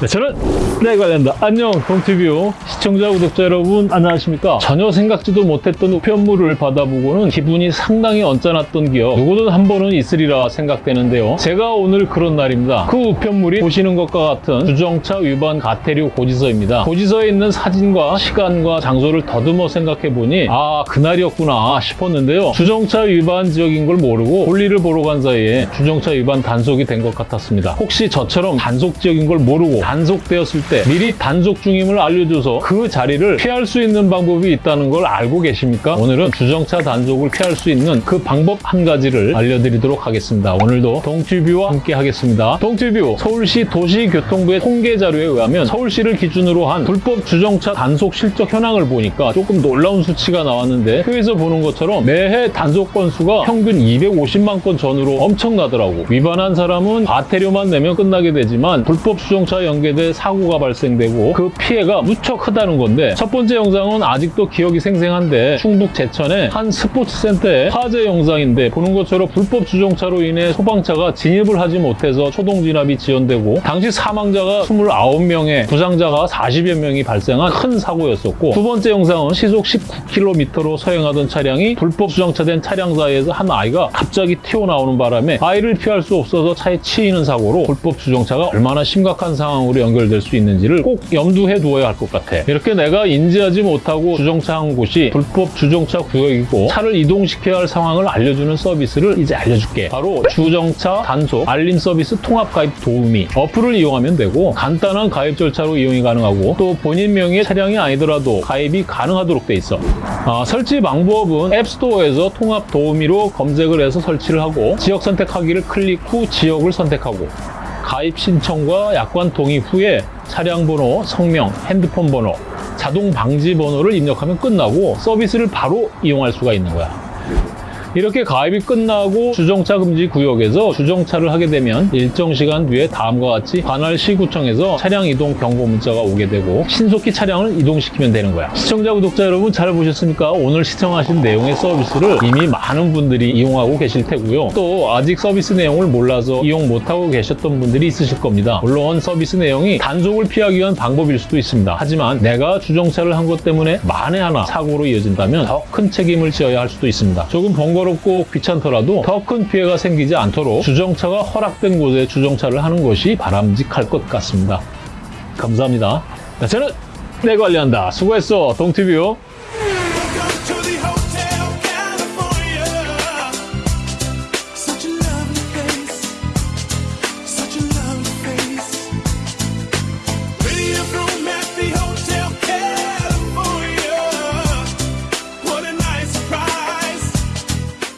네, 저는 내 관련다. 안녕, 동티뷰 시청자, 구독자 여러분, 안녕하십니까? 전혀 생각지도 못했던 우편물을 받아보고는 기분이 상당히 언짢았던 기억, 누구든 한 번은 있으리라 생각되는데요. 제가 오늘 그런 날입니다. 그 우편물이 보시는 것과 같은 주정차 위반 가태료 고지서입니다. 고지서에 있는 사진과 시간과 장소를 더듬어 생각해보니, 아, 그날이었구나 싶었는데요. 주정차 위반 지역인 걸 모르고 볼일을 보러 간 사이에 주정차 위반 단속이 된 것 같았습니다. 혹시 저처럼 단속 지역인 걸 모르고 단속되었을 때 미리 단속 중임을 알려줘서 그 자리를 피할 수 있는 방법이 있다는 걸 알고 계십니까? 오늘은 주정차 단속을 피할 수 있는 그 방법 한 가지를 알려드리도록 하겠습니다. 오늘도 동티뷰와 함께 하겠습니다. 동티뷰 서울시 도시교통부의 통계 자료에 의하면 서울시를 기준으로 한 불법 주정차 단속 실적 현황을 보니까 조금 놀라운 수치가 나왔는데 표에서 보는 것처럼 매해 단속 건수가 평균 250만 건 전후로 엄청나더라고. 위반한 사람은 과태료만 내면 끝나게 되지만 불법 주정차 연 계돼 사고가 발생되고 그 피해가 무척 크다는 건데 첫 번째 영상은 아직도 기억이 생생한데 충북 제천의 한 스포츠센터의 화재 영상인데 보는 것처럼 불법 주정차로 인해 소방차가 진입을 하지 못해서 초동 진압이 지연되고 당시 사망자가 29명에 부상자가 40여 명이 발생한 큰 사고였었고 두 번째 영상은 시속 19km로 서행하던 차량이 불법 주정차된 차량 사이에서 한 아이가 갑자기 튀어나오는 바람에 아이를 피할 수 없어서 차에 치이는 사고로 불법 주정차가 얼마나 심각한 상황 으로 연결될 수 있는지를 꼭 염두해 두어야 할 것 같아. 이렇게 내가 인지하지 못하고 주정차한 곳이 불법 주정차 구역이고 차를 이동시켜야 할 상황을 알려주는 서비스를 이제 알려줄게. 바로 주정차 단속 알림 서비스 통합 가입 도우미 어플을 이용하면 되고 간단한 가입 절차로 이용이 가능하고 또 본인 명의의 차량이 아니더라도 가입이 가능하도록 돼 있어. 아, 설치 방법은 앱스토어에서 통합 도우미로 검색을 해서 설치를 하고 지역 선택하기를 클릭 후 지역을 선택하고 가입 신청과 약관 동의 후에 차량 번호, 성명, 핸드폰 번호, 자동 방지 번호를 입력하면 끝나고 서비스를 바로 이용할 수가 있는 거야. 이렇게 가입이 끝나고 주정차 금지 구역에서 주정차를 하게 되면 일정 시간 뒤에 다음과 같이 관할 시구청에서 차량 이동 경고 문자가 오게 되고 신속히 차량을 이동시키면 되는 거야. 시청자, 구독자 여러분 잘 보셨습니까? 오늘 시청하신 내용의 서비스를 이미 많은 분들이 이용하고 계실 테고요. 또 아직 서비스 내용을 몰라서 이용 못하고 계셨던 분들이 있으실 겁니다. 물론 서비스 내용이 단속을 피하기 위한 방법일 수도 있습니다. 하지만 내가 주정차를 한 것 때문에 만에 하나 사고로 이어진다면 더 큰 책임을 지어야 할 수도 있습니다. 조금 번거 롭고 귀찮더라도 더 큰 피해가 생기지 않도록 주정차가 허락된 곳에 주정차를 하는 것이 바람직할 것 같습니다. 감사합니다. 자, 저는 내 관리한다. 수고했어, 동티뷰.